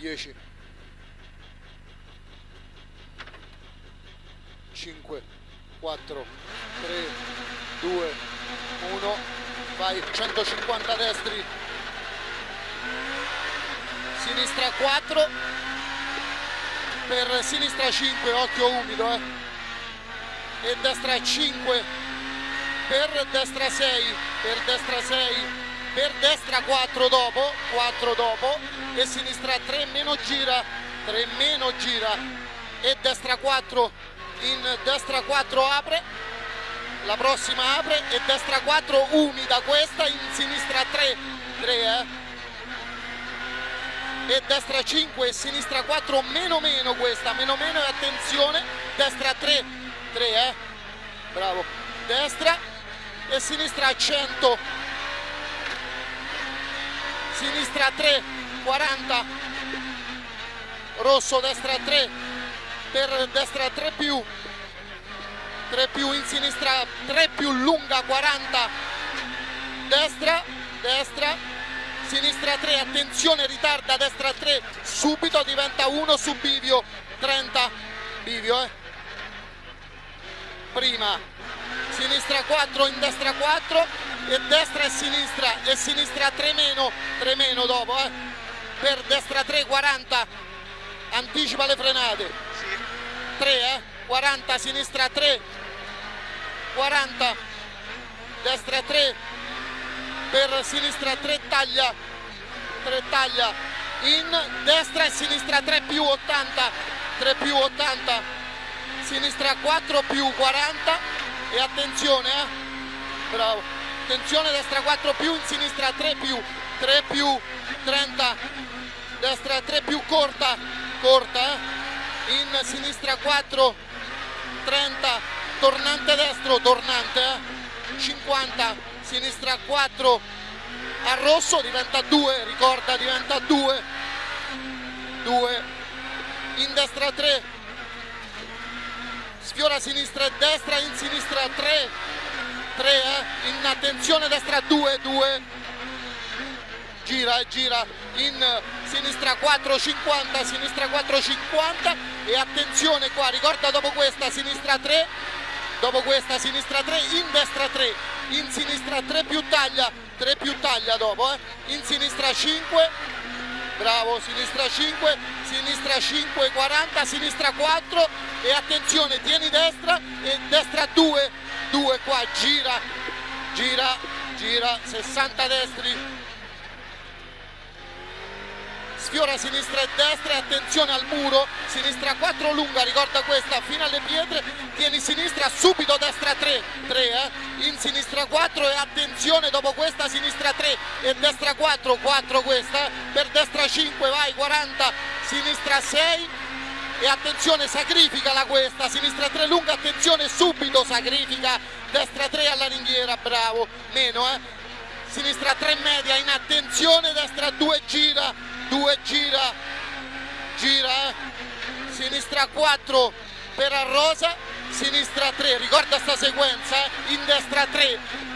10 5 4 3 2 1 vai 150 destri. Sinistra 4 per sinistra 5 occhio umido eh. e destra 5 per destra 6 per destra 6 per destra 4 dopo 4 dopo e sinistra 3 meno gira 3 meno gira e destra 4 in destra 4 apre la prossima apre e destra 4 umida questa in sinistra 3 3 eh. E destra 5 e sinistra 4 meno meno questa meno meno e attenzione destra 3 3 eh. Bravo. Destra e sinistra 100 sinistra 3 40 rosso destra 3 per destra 3 più. 3 più in sinistra 3 più lunga 40 destra destra sinistra 3 attenzione ritarda destra 3 subito diventa 1 su bivio 30 bivio eh. Prima sinistra 4 in destra 4 e destra e sinistra e sinistra 3 meno 3 meno dopo eh. per destra 3 40 anticipa le frenate. 3 eh. 40 sinistra 3 40 destra 3 per sinistra 3 taglia 3 taglia. In destra e sinistra 3 più 80 3 più 80 sinistra 4 più 40 e attenzione eh. Bravo attenzione destra 4 più in sinistra 3 più. 3 più 30 destra 3 più corta. Corta eh? in sinistra 4 30 tornante destro tornante eh? 50 sinistra 4 a rosso diventa 2 ricorda diventa 2 2 in destra 3 sfiora sinistra e destra in sinistra 3 3 eh? in attenzione destra 2 2 gira e gira. In sinistra 4 50 sinistra 4 50 e attenzione qua ricorda dopo questa sinistra 3 dopo questa sinistra 3 in destra 3 in sinistra 3 più taglia. 3 più taglia dopo eh? in sinistra 5 bravo sinistra 5 sinistra 5 40 sinistra 4 e attenzione tieni destra. E destra 2 2 qua, gira, gira, gira, 60 destri, sfiora sinistra e destra attenzione al muro, sinistra 4 lunga, ricorda questa, fino alle pietre, tieni sinistra, subito destra 3, 3 eh? in sinistra 4 e attenzione dopo questa sinistra 3 e destra 4, 4 questa, per destra 5 vai 40, sinistra 6 e attenzione sacrifica la questa, sinistra 3 lunga, attenzione subito sacrifica, destra 3 alla ringhiera, bravo, meno eh, sinistra 3 media, in attenzione, destra 2 gira, 2 gira, gira eh, sinistra 4 per Arrosa, sinistra 3, ricorda sta sequenza, eh? in destra 3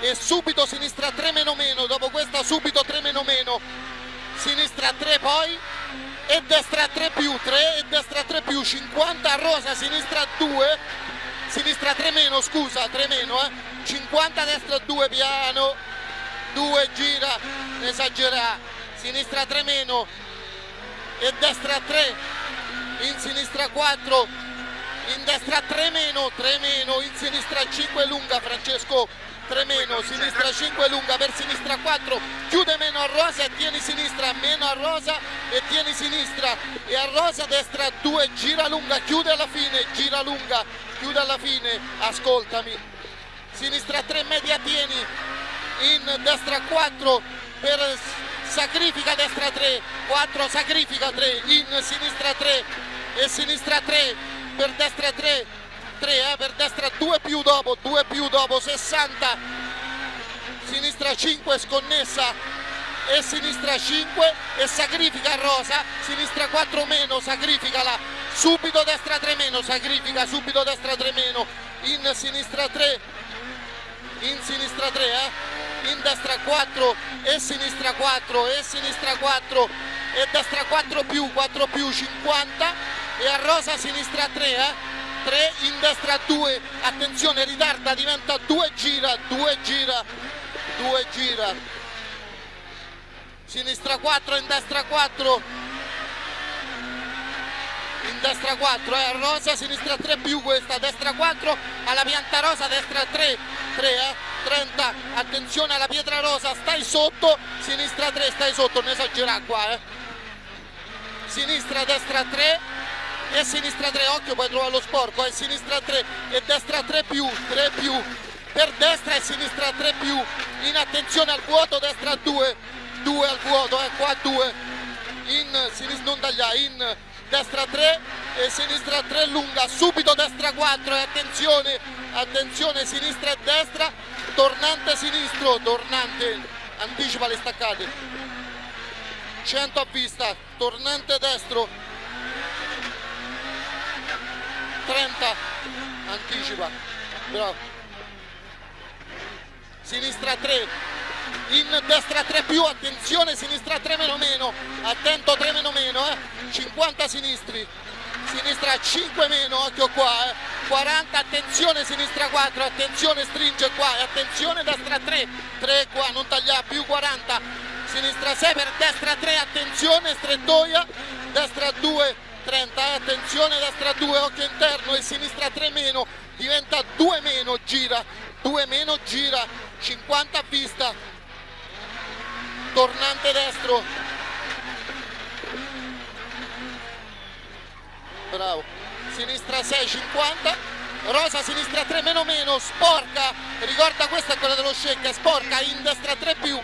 e subito sinistra 3 meno meno, dopo questa subito 3 50 a rosa sinistra 2 sinistra 3 meno scusa 3 meno eh. 50 destra 2 piano. 2 gira esagera sinistra 3 meno e destra 3 in sinistra 4 in destra 3 meno 3 meno in sinistra 5 lunga Francesco 3 meno, sinistra 5 lunga per sinistra 4, chiude meno a rosa e tieni sinistra, meno a rosa e tieni sinistra e a rosa destra 2, gira lunga, chiude alla fine, gira lunga, chiude alla fine, ascoltami, sinistra 3 media tieni, in destra 4 per sacrifica destra 3, 4 sacrifica 3, in sinistra 3 e sinistra 3 per destra 3 3 eh, per destra 2 più dopo 2 più dopo 60 sinistra 5 sconnessa. E sinistra 5 e sacrifica Rosa. Sinistra 4 meno sacrificala subito destra 3 meno sacrifica subito destra 3 meno. In sinistra 3 in sinistra 3 eh? in destra 4 e sinistra 4 e sinistra 4 e destra 4 più 4 più 50 e a rosa sinistra 3 eh? 3 in destra 2 attenzione ritarda diventa 2 gira 2 gira 2 gira. Sinistra 4 in destra 4 in destra 4 eh, rosa sinistra 3 più questa destra 4 alla pianta rosa destra 3 3 eh 30 attenzione alla pietra rosa stai sotto sinistra 3 stai sotto non esagerare qua eh. Sinistra destra 3 e sinistra 3 occhio poi trova lo sporco eh sinistra 3 e destra 3 più 3 più. Per destra e sinistra 3 più. In attenzione al vuoto destra 2 2 al vuoto eh qua 2 in sinistra non tagliare in destra 3 e sinistra 3 lunga, subito destra 4 e attenzione, attenzione sinistra e destra, tornante sinistro, tornante, anticipa le staccate, 100 a vista, tornante destro, 30, anticipa, bravo, sinistra 3, in destra 3 più, attenzione sinistra 3 meno meno, attento 3 meno meno, eh. 50 sinistri, sinistra 5 meno, occhio qua, eh. 40, attenzione sinistra 4, attenzione stringe qua, e attenzione destra 3, 3 qua, non taglia più 40, sinistra 6 per destra 3, attenzione strettoia, destra 2, 30, eh. attenzione destra 2, occhio interno e sinistra 3 meno, diventa 2 meno, gira, 2 meno, gira, 50 a vista, tornante destro bravo sinistra 6 50 rosa sinistra 3 meno meno sporca ricorda questa è quella dello shake sporca in destra 3 più